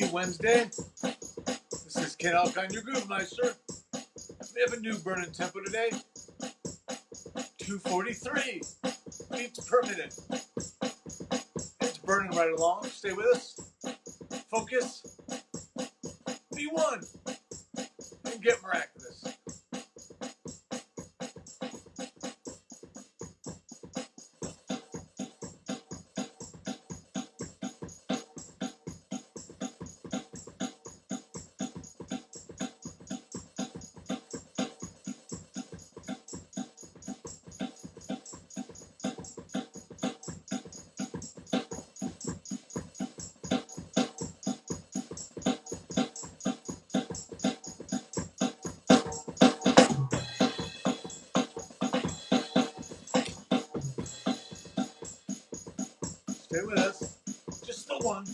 Happy Wednesday. This is Ken Alkine, your Groove Meister. We have a new burning tempo today. 243 beats per minute. It's burning right along. Stay with us. Focus. Be one. And get miraculous. Stay with us. Just the one.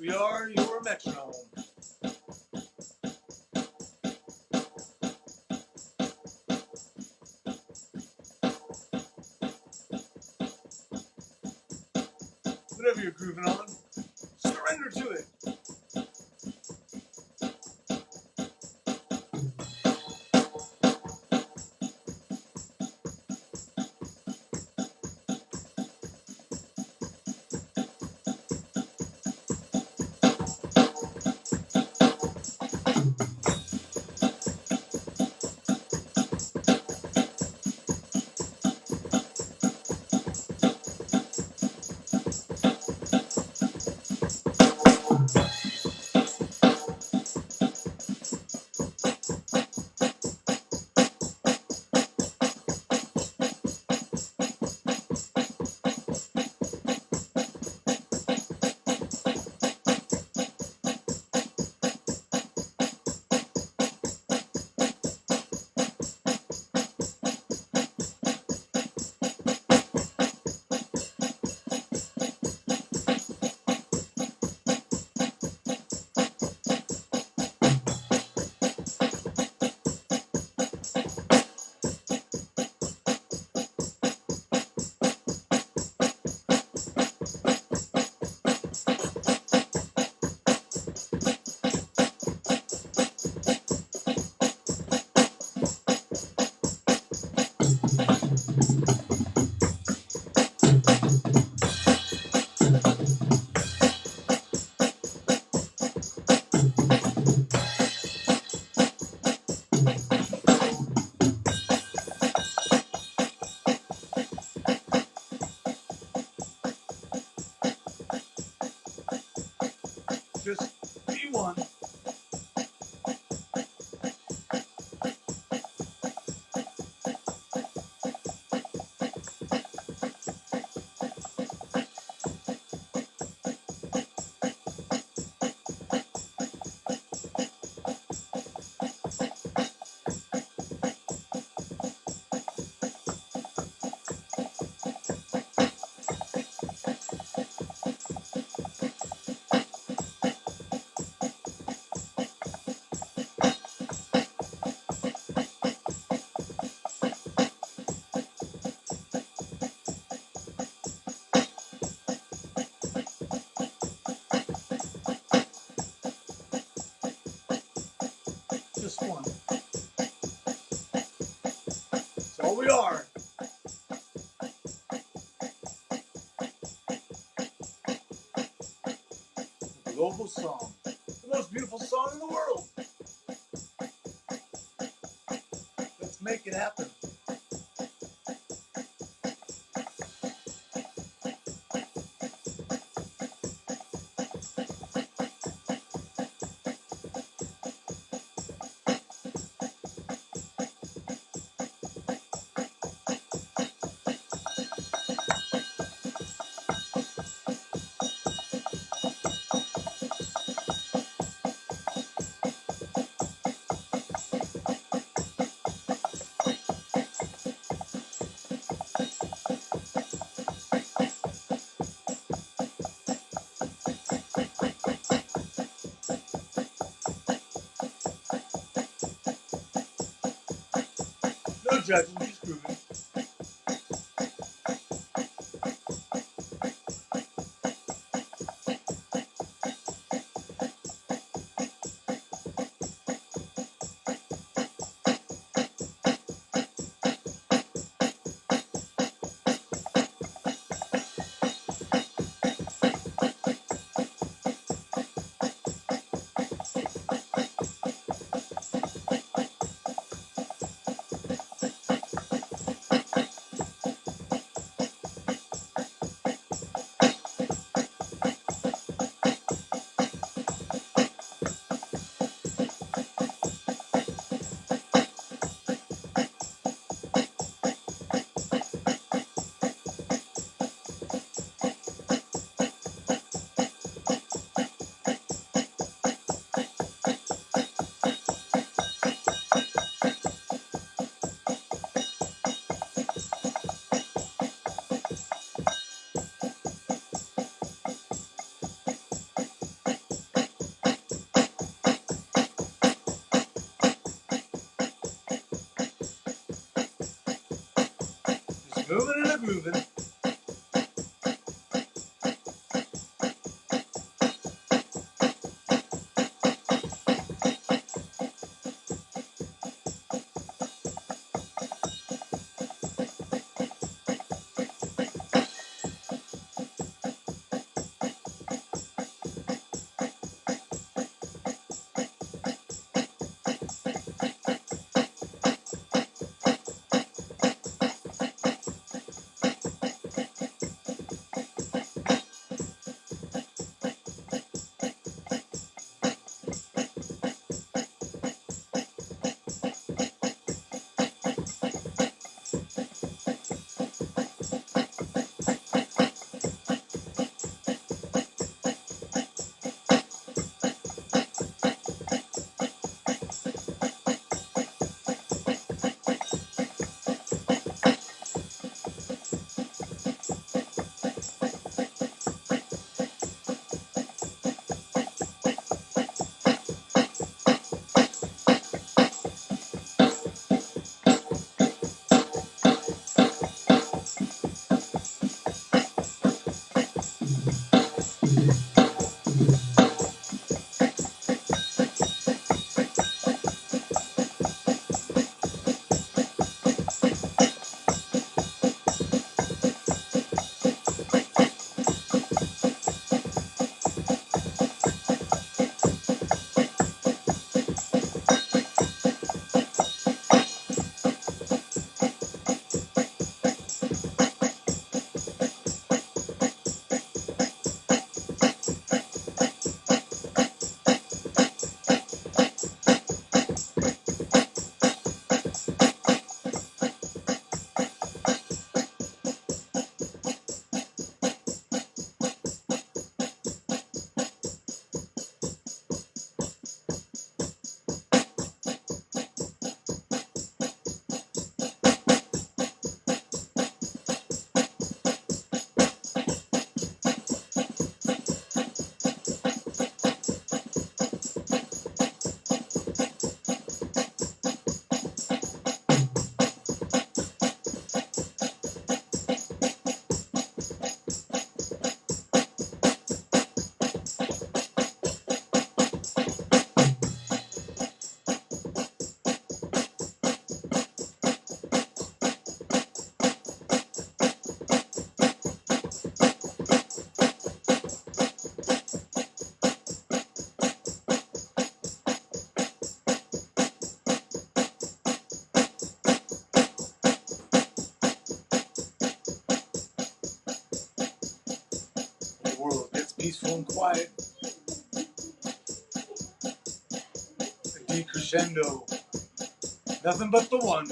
We are your metronome. Whatever you're grooving on, surrender to it. Just The song. The most beautiful song in the world. Let's make it happen. Judging, just grooving. Just moving and a grooving. Peaceful and quiet. A decrescendo. Nothing but the one.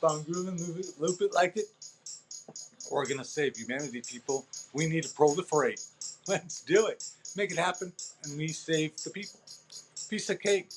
Keep grooving, move it, loop it like it. We're gonna save humanity, people. We need to proliferate. Let's do it. Make it happen, and we save the people. Piece of cake.